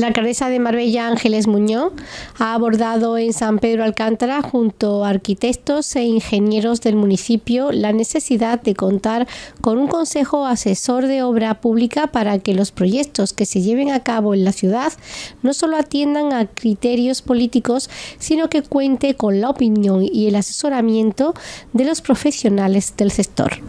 La alcaldesa de Marbella, Ángeles Muñoz, ha abordado en San Pedro Alcántara, junto a arquitectos e ingenieros del municipio, la necesidad de contar con un consejo asesor de obra pública para que los proyectos que se lleven a cabo en la ciudad no solo atiendan a criterios políticos, sino que cuente con la opinión y el asesoramiento de los profesionales del sector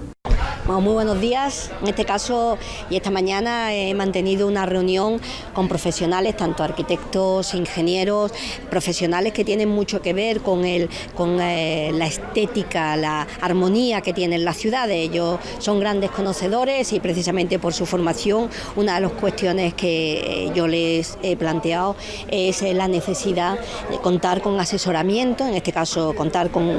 muy buenos días. En este caso y esta mañana he mantenido una reunión con profesionales, tanto arquitectos, ingenieros, profesionales que tienen mucho que ver con, el, con eh, la estética, la armonía que tienen las ciudades. Ellos son grandes conocedores y precisamente por su formación una de las cuestiones que eh, yo les he planteado es eh, la necesidad de contar con asesoramiento, en este caso contar con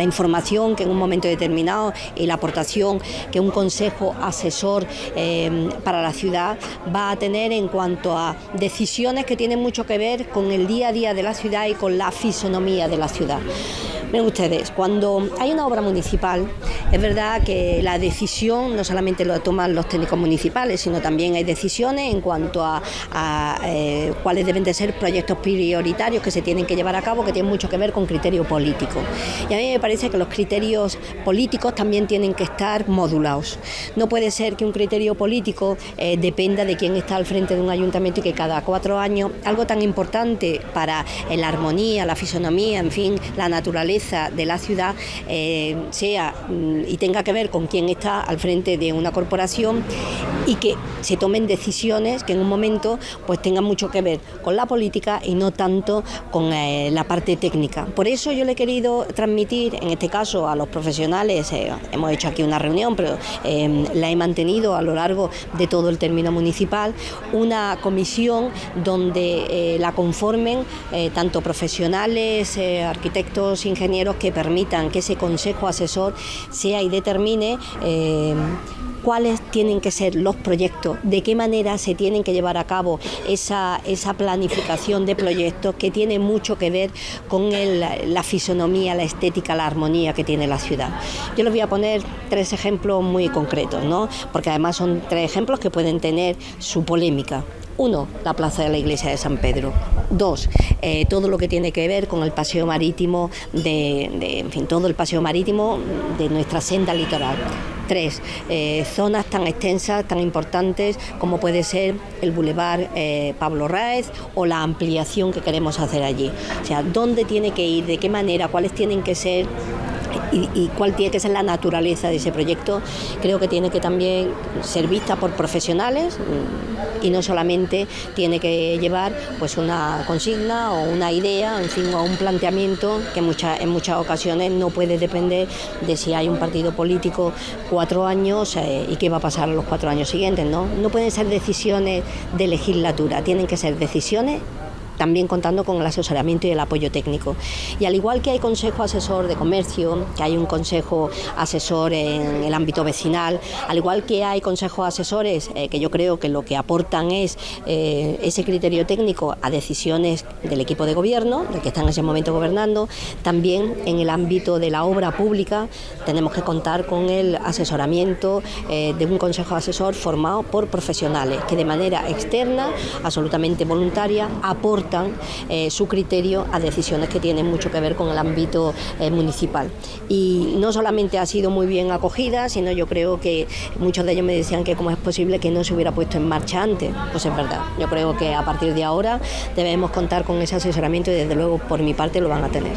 la información que en un momento determinado y la aportación que un consejo asesor eh, para la ciudad va a tener en cuanto a decisiones que tienen mucho que ver con el día a día de la ciudad y con la fisonomía de la ciudad. Miren ustedes, cuando hay una obra municipal, es verdad que la decisión no solamente lo toman los técnicos municipales, sino también hay decisiones en cuanto a, eh, cuáles deben de ser proyectos prioritarios que se tienen que llevar a cabo, que tienen mucho que ver con criterio político. Y a mí me parece que los criterios políticos también tienen que estar modulados. No puede ser que un criterio político eh, dependa de quién está al frente de un ayuntamiento y que cada cuatro años algo tan importante para la armonía, la fisonomía, en fin, la naturaleza, de la ciudad eh, sea mm, y tenga que ver con quién está al frente de una corporación y que se tomen decisiones que en un momento pues tengan mucho que ver con la política y no tanto con eh, la parte técnica. Por eso yo le he querido transmitir, en este caso a los profesionales, eh, hemos hecho aquí una reunión, pero la he mantenido a lo largo de todo el término municipal, una comisión donde la conformen tanto profesionales, arquitectos, ingenieros, que permitan que ese consejo asesor sea y determine eh, cuáles tienen que ser los proyectos, de qué manera se tienen que llevar a cabo esa, esa planificación de proyectos que tiene mucho que ver con la fisonomía, la estética, la armonía que tiene la ciudad. Yo les voy a poner tres ejemplos muy concretos, ¿no? porque además son tres ejemplos que pueden tener su polémica. Uno, la plaza de la iglesia de San Pedro. Dos, eh, todo lo que tiene que ver con el paseo marítimo, de, en fin, todo el paseo marítimo de nuestra senda litoral. Tres, eh, zonas tan extensas, tan importantes como puede ser el Boulevard eh, Pablo Raez o la ampliación que queremos hacer allí. O sea, dónde tiene que ir, de qué manera, cuáles tienen que ser y, cuál tiene que ser la naturaleza de ese proyecto, creo que tiene que también ser vista por profesionales mm, y no solamente tiene que llevar pues una consigna o una idea, en fin, o un planteamiento que en muchas ocasiones no puede depender de si hay un partido político cuatro años eh, y qué va a pasar los cuatro años siguientes, ¿no? No pueden ser decisiones de legislatura, tienen que ser decisiones también contando con el asesoramiento y el apoyo técnico. Y al igual que hay consejo asesor de comercio, que hay un consejo asesor en el ámbito vecinal, al igual que hay consejos asesores eh, que yo creo que lo que aportan es eh, ese criterio técnico a decisiones del equipo de gobierno, del que está en ese momento gobernando, también en el ámbito de la obra pública tenemos que contar con el asesoramiento eh, de un consejo asesor formado por profesionales que de manera externa, absolutamente voluntaria, aportan eh, su criterio a decisiones que tienen mucho que ver con el ámbito eh, municipal. Y no solamente ha sido muy bien acogida, sino yo creo que muchos de ellos me decían que cómo es posible que no se hubiera puesto en marcha antes. Pues es verdad, yo creo que a partir de ahora debemos contar con ese asesoramiento y desde luego por mi parte lo van a tener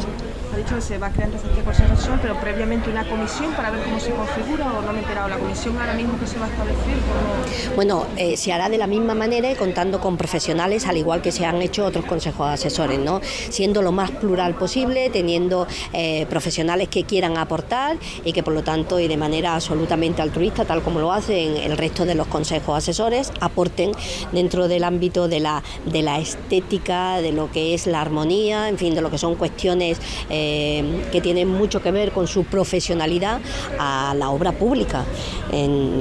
ha dicho que se va creando este Consejo Asesor, pero previamente una comisión para ver cómo se configura o no me he enterado. ¿La comisión ahora mismo que se va a establecer? Bueno, eh, se hará de la misma manera y contando con profesionales, al igual que se han hecho otros consejos asesores, ¿no? siendo lo más plural posible, teniendo eh, profesionales que quieran aportar y que por lo tanto y de manera absolutamente altruista, tal como lo hacen el resto de los consejos asesores, aporten dentro del ámbito de la, de la estética, de lo que es la armonía, en fin, de lo que son cuestiones eh, que tienen mucho que ver con su profesionalidad a la obra pública.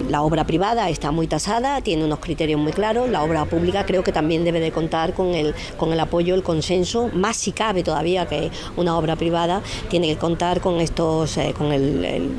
La obra privada está muy tasada, tiene unos criterios muy claros, la obra pública creo que también debe de contar con el, con el apoyo, el consenso, más si cabe todavía que una obra privada, tiene que contar con estos, eh, con el,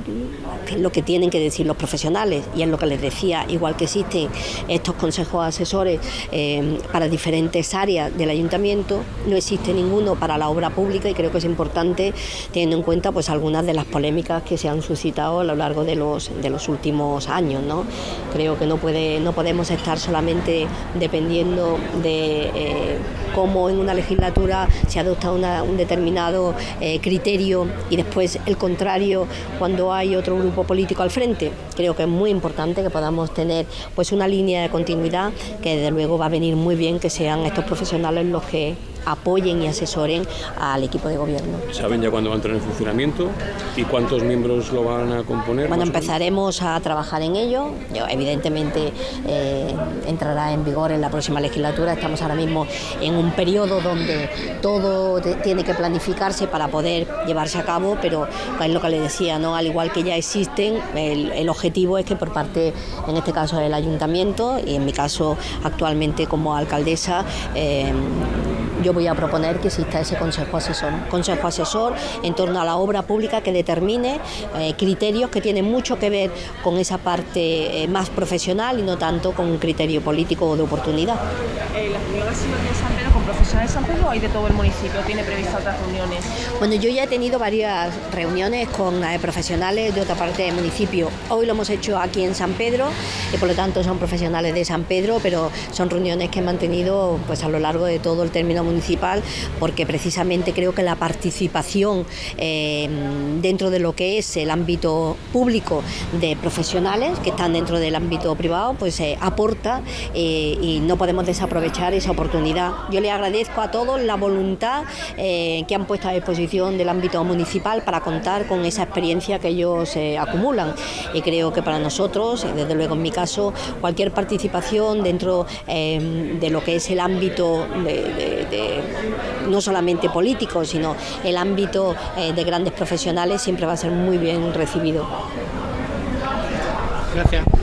lo que tienen que decir los profesionales y es lo que les decía, igual que existen estos consejos asesores eh, para diferentes áreas del ayuntamiento, no existe ninguno para la obra pública y creo que es importante teniendo en cuenta pues algunas de las polémicas que se han suscitado a lo largo de los, de los últimos años. ¿no? Creo que no, puede, no podemos estar solamente dependiendo de eh, cómo en una legislatura se adopta un determinado eh, criterio y después el contrario cuando hay otro grupo político al frente. Creo que es muy importante que podamos tener pues una línea de continuidad que desde luego va a venir muy bien que sean estos profesionales los que apoyen y asesoren al equipo de gobierno. ¿Saben ya cuándo va a entrar en funcionamiento y cuántos miembros lo van a componer? Bueno, empezaremos a trabajar en ello. Evidentemente eh, entrará en vigor en la próxima legislatura. Estamos ahora mismo en un periodo donde todo tiene que planificarse para poder llevarse a cabo, pero es lo que le decía, ¿no? al igual que ya existen, el, objetivo es que por parte, en este caso del ayuntamiento y en mi caso actualmente como alcaldesa, eh, yo voy a proponer que exista ese consejo asesor, consejo asesor en torno a la obra pública que determine eh, criterios que tienen mucho que ver con esa parte eh, más profesional y no tanto con un criterio político o de oportunidad. Eh, ¿La reunión ha sido de San Pedro con profesionales de San Pedro o hay de todo el municipio? ¿Tiene previsto otras reuniones? Bueno, yo ya he tenido varias reuniones con profesionales de otra parte del municipio. Hoy lo hemos hecho aquí en San Pedro y por lo tanto son profesionales de San Pedro, pero son reuniones que he mantenido pues, a lo largo de todo el término municipal porque precisamente creo que la participación eh, dentro de lo que es el ámbito público de profesionales que están dentro del ámbito privado pues eh, aporta eh, y no podemos desaprovechar esa oportunidad. Yo le agradezco a todos la voluntad que han puesto a disposición del ámbito municipal para contar con esa experiencia que ellos acumulan y creo que para nosotros, desde luego en mi caso, cualquier participación dentro de lo que es el ámbito no solamente político, sino el ámbito eh, de grandes profesionales siempre va a ser muy bien recibido. Gracias.